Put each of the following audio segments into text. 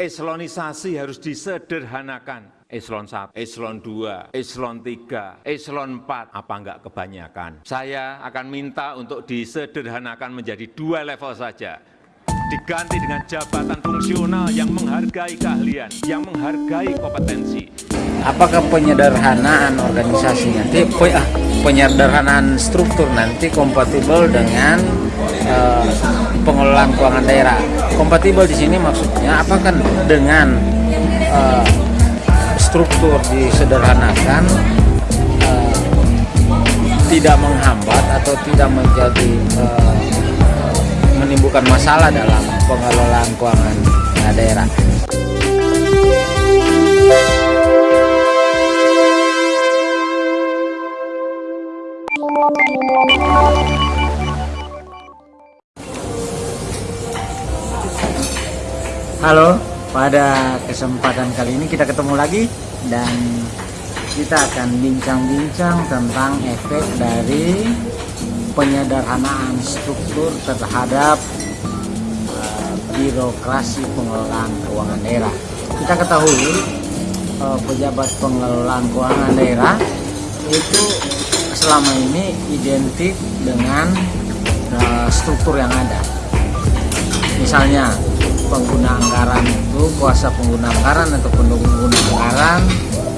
Eselonisasi harus disederhanakan. Eselon 1, eselon 2, eselon 3, eselon 4, apa enggak kebanyakan. Saya akan minta untuk disederhanakan menjadi dua level saja. Diganti dengan jabatan fungsional yang menghargai keahlian, yang menghargai kompetensi. Apakah penyederhanaan organisasi nanti, ah, penyederhanaan struktur nanti kompatibel dengan uh, pengelolaan keuangan daerah? Kompatibel di sini maksudnya apakah dengan uh, struktur disederhanakan uh, tidak menghambat atau tidak menjadi menimbulkan masalah dalam pengelolaan keuangan daerah. Halo, pada kesempatan kali ini kita ketemu lagi dan kita akan bincang-bincang tentang efek dari penyederhanaan struktur terhadap uh, birokrasi pengelolaan keuangan daerah. Kita ketahui uh, pejabat pengelolaan keuangan daerah itu selama ini identik dengan uh, struktur yang ada. Misalnya pengguna anggaran itu kuasa pengguna anggaran atau pengguna anggaran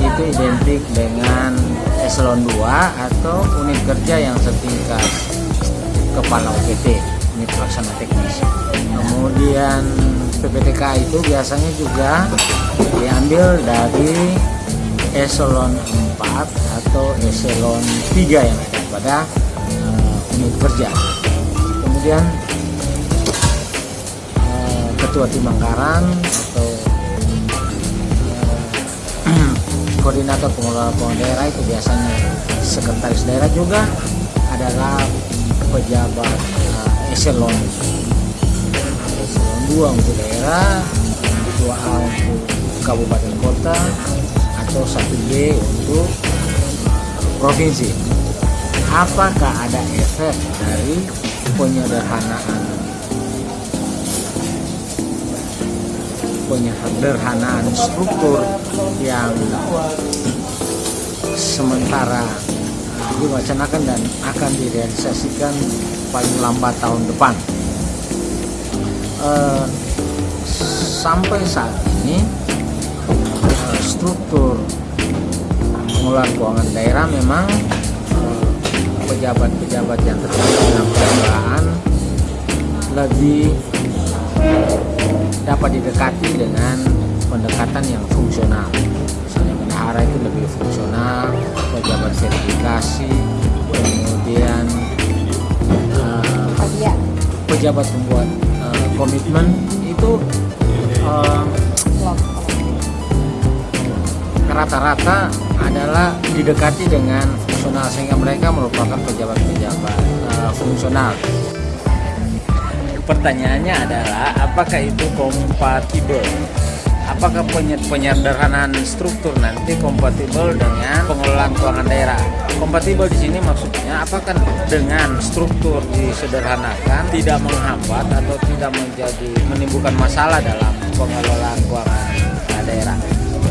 itu identik dengan eselon 2 atau unit kerja yang setingkat kepala UPT unit pelaksana teknis. Kemudian PPTK itu biasanya juga diambil dari eselon 4 atau eselon 3 yang ada pada uh, unit kerja. Kemudian ketua tim anggaran atau uh, koordinator pengelola keuangan daerah itu biasanya sekretaris daerah juga adalah pejabat uh, eselon. Eselon 2 untuk daerah ketua A untuk kabupaten kota atau 1B untuk provinsi. Apakah ada efek dari penyederhanaan penyederhanaan struktur yang sementara diwacanakan dan akan direalisasikan paling lambat tahun depan. Uh, sampai saat ini uh, struktur pengelolaan keuangan daerah memang eh, pejabat-pejabat yang terlibat dalam pengelolaan lebih dapat didekati dengan pendekatan yang fungsional. Misalnya bendahara itu lebih fungsional pejabat sertifikasi kemudian uh, pejabat pembuat uh, komitmen itu rata-rata uh, adalah didekati dengan fungsional sehingga mereka merupakan pejabat-pejabat uh, fungsional pertanyaannya adalah apakah itu kompatibel? Apakah penyederhanaan struktur nanti kompatibel dengan pengelolaan keuangan daerah? Kompatibel di sini maksudnya apakah dengan struktur disederhanakan tidak menghambat atau tidak menjadi menimbulkan masalah dalam pengelolaan keuangan daerah?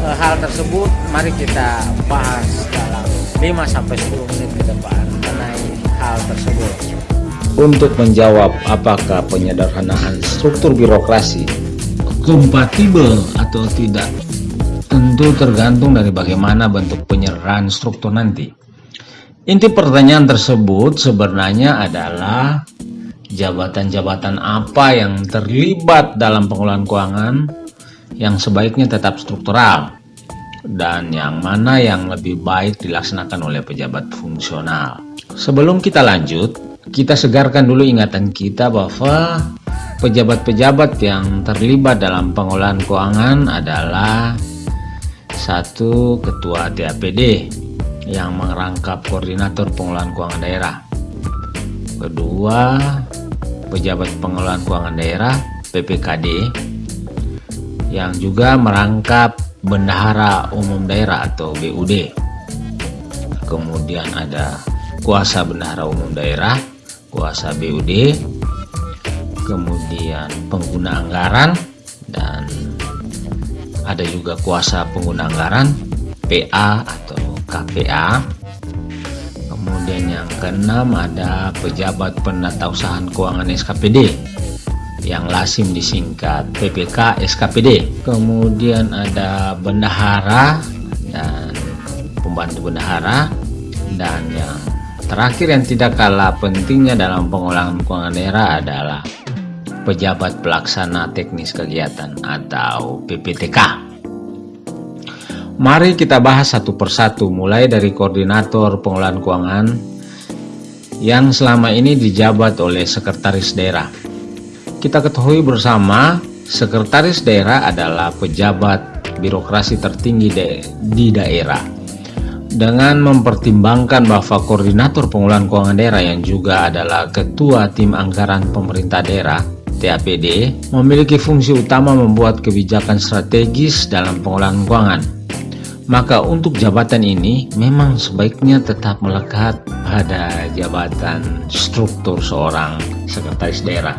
E, hal tersebut mari kita bahas dalam 5 sampai 10 menit ke depan mengenai hal tersebut untuk menjawab apakah penyederhanaan struktur birokrasi kompatibel atau tidak. Tentu tergantung dari bagaimana bentuk penyerahan struktur nanti. Inti pertanyaan tersebut sebenarnya adalah jabatan-jabatan apa yang terlibat dalam pengelolaan keuangan yang sebaiknya tetap struktural dan yang mana yang lebih baik dilaksanakan oleh pejabat fungsional. Sebelum kita lanjut kita segarkan dulu ingatan kita bahwa pejabat-pejabat yang terlibat dalam pengolahan keuangan adalah satu ketua TAPD yang merangkap koordinator pengolahan keuangan daerah. Kedua pejabat pengelolaan keuangan daerah PPKD yang juga merangkap bendahara umum daerah atau BUD kemudian ada kuasa bendahara umum daerah kuasa BUD kemudian pengguna anggaran dan ada juga kuasa pengguna anggaran PA atau KPA kemudian yang keenam ada pejabat penatausahaan keuangan SKPD yang lasim disingkat PPK SKPD kemudian ada bendahara dan pembantu bendahara dan yang terakhir yang tidak kalah pentingnya dalam pengulangan keuangan daerah adalah pejabat pelaksana teknis kegiatan atau PPTK Mari kita bahas satu persatu mulai dari koordinator pengelolaan keuangan yang selama ini dijabat oleh sekretaris daerah. Kita ketahui bersama sekretaris daerah adalah pejabat birokrasi tertinggi di daerah. Dengan mempertimbangkan bahwa koordinator pengelolaan keuangan daerah yang juga adalah ketua tim anggaran pemerintah daerah TAPD memiliki fungsi utama membuat kebijakan strategis dalam pengelolaan keuangan maka untuk jabatan ini memang sebaiknya tetap melekat pada jabatan struktur seorang sekretaris daerah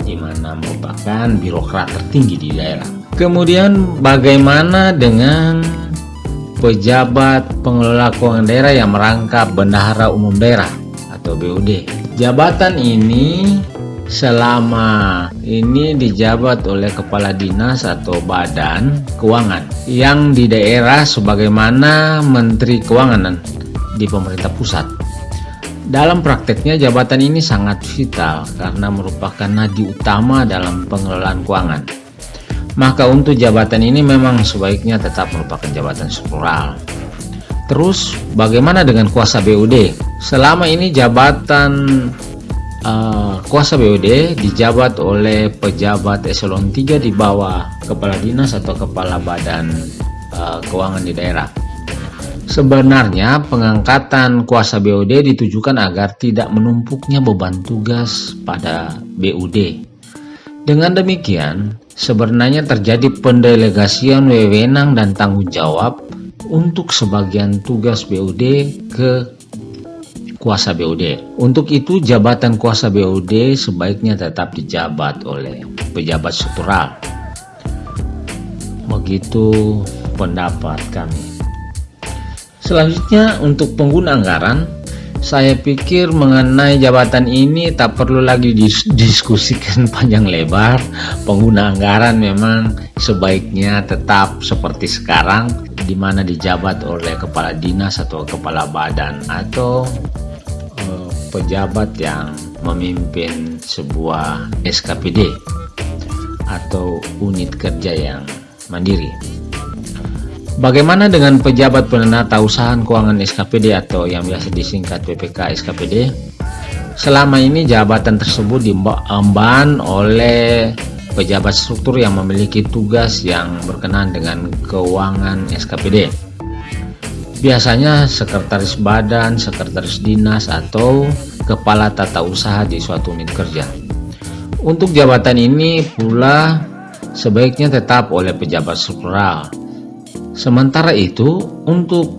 di mana merupakan birokrat tertinggi di daerah. Kemudian bagaimana dengan pejabat pengelola keuangan daerah yang merangkap bendahara umum daerah atau BUD? Jabatan ini selama ini dijabat oleh kepala dinas atau badan keuangan yang di daerah sebagaimana menteri keuangan di pemerintah pusat dalam prakteknya jabatan ini sangat vital karena merupakan nadi utama dalam pengelolaan keuangan maka untuk jabatan ini memang sebaiknya tetap merupakan jabatan struktural terus bagaimana dengan kuasa BUD selama ini jabatan uh, kuasa BUD dijabat oleh pejabat eselon 3 di bawah kepala dinas atau kepala badan uh, keuangan di daerah. Sebenarnya pengangkatan kuasa BUD ditujukan agar tidak menumpuknya beban tugas pada BUD. Dengan demikian, sebenarnya terjadi pendelegasian wewenang dan tanggung jawab untuk sebagian tugas BUD ke kuasa BUD. Untuk itu jabatan kuasa BUD sebaiknya tetap dijabat oleh pejabat struktural. Begitu pendapat kami. Selanjutnya untuk pengguna anggaran, saya pikir mengenai jabatan ini tak perlu lagi didiskusikan panjang lebar. Pengguna anggaran memang sebaiknya tetap seperti sekarang di mana dijabat oleh kepala dinas atau kepala badan atau pejabat yang memimpin sebuah SKPD atau unit kerja yang mandiri. Bagaimana dengan pejabat penatausahaan keuangan SKPD atau yang biasa disingkat PPK SKPD? Selama ini jabatan tersebut diemban oleh pejabat struktur yang memiliki tugas yang berkenaan dengan keuangan SKPD biasanya sekretaris badan, sekretaris dinas, atau kepala tata usaha di suatu unit kerja. Untuk jabatan ini pula sebaiknya tetap oleh pejabat struktural. Sementara itu, untuk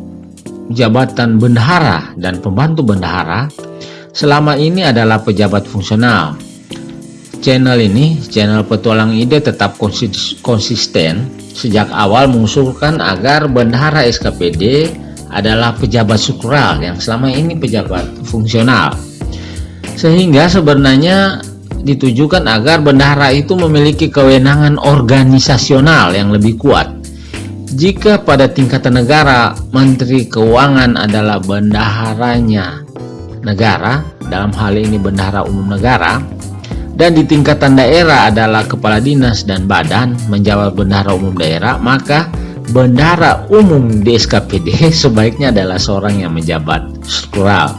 jabatan bendahara dan pembantu bendahara, selama ini adalah pejabat fungsional. Channel ini, channel petualang ide tetap konsisten sejak awal mengusulkan agar bendahara SKPD adalah pejabat struktural yang selama ini pejabat fungsional sehingga sebenarnya ditujukan agar bendahara itu memiliki kewenangan organisasional yang lebih kuat jika pada tingkatan negara menteri keuangan adalah bendaharanya negara dalam hal ini bendahara umum negara dan di tingkatan daerah adalah kepala dinas dan badan menjawab bendahara umum daerah maka bendara umum di SKPD sebaiknya adalah seorang yang menjabat struktural.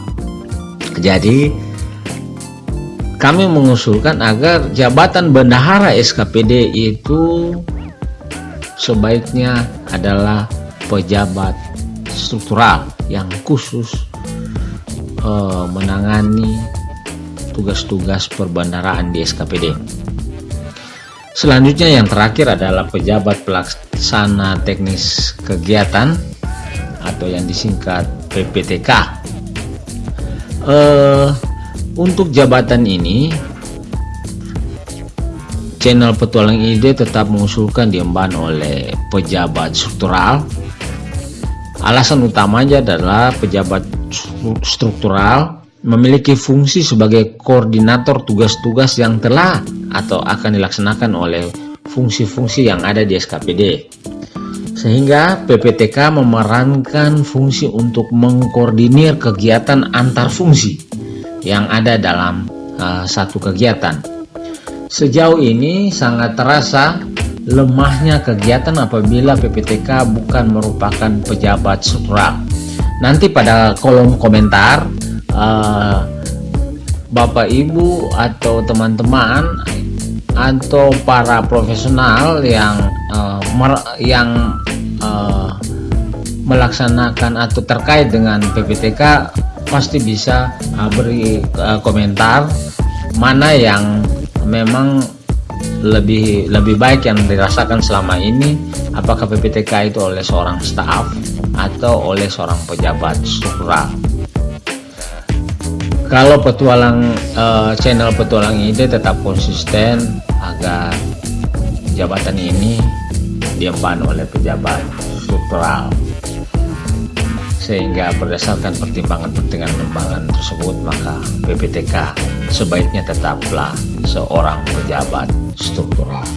Jadi kami mengusulkan agar jabatan bendahara SKPD itu sebaiknya adalah pejabat struktural yang khusus uh, menangani tugas-tugas perbendaraan di SKPD. Selanjutnya yang terakhir adalah pejabat pelaksana teknis kegiatan atau yang disingkat PPTK. Uh, untuk jabatan ini channel petualang ide tetap mengusulkan diemban oleh pejabat struktural alasan utamanya adalah pejabat struktural memiliki fungsi sebagai koordinator tugas-tugas yang telah atau akan dilaksanakan oleh fungsi-fungsi yang ada di SKPD sehingga PPTK memerankan fungsi untuk mengkoordinir kegiatan antar fungsi yang ada dalam uh, satu kegiatan. Sejauh ini sangat terasa lemahnya kegiatan apabila PPTK bukan merupakan pejabat struktural. Nanti pada kolom komentar uh, Bapak Ibu atau teman-teman atau para profesional yang uh, yang uh, melaksanakan atau terkait dengan PPTK pasti bisa uh, beri uh, komentar mana yang memang lebih lebih baik yang dirasakan selama ini apakah PPTK itu oleh seorang staf atau oleh seorang pejabat struktural kalau petualang uh, channel petualang ide tetap konsisten agar jabatan ini diemban oleh pejabat struktural sehingga berdasarkan pertimbangan-pertimbangan tersebut maka PPTK sebaiknya tetaplah seorang pejabat struktural.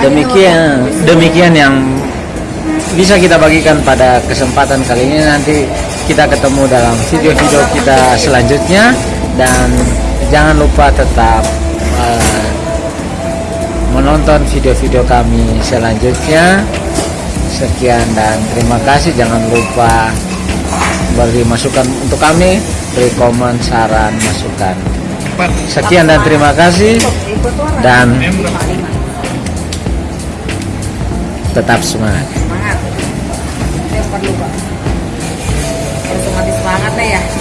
Demikian demikian yang bisa kita bagikan pada kesempatan kali ini. Nanti kita ketemu dalam video-video kita selanjutnya. Dan jangan lupa tetap uh, menonton video-video kami selanjutnya sekian dan terima kasih. Jangan lupa beri masukan untuk kami. Beri komen saran masukan. Sekian dan terima kasih. Dan tetap semangat. Semangat. Semangat ya.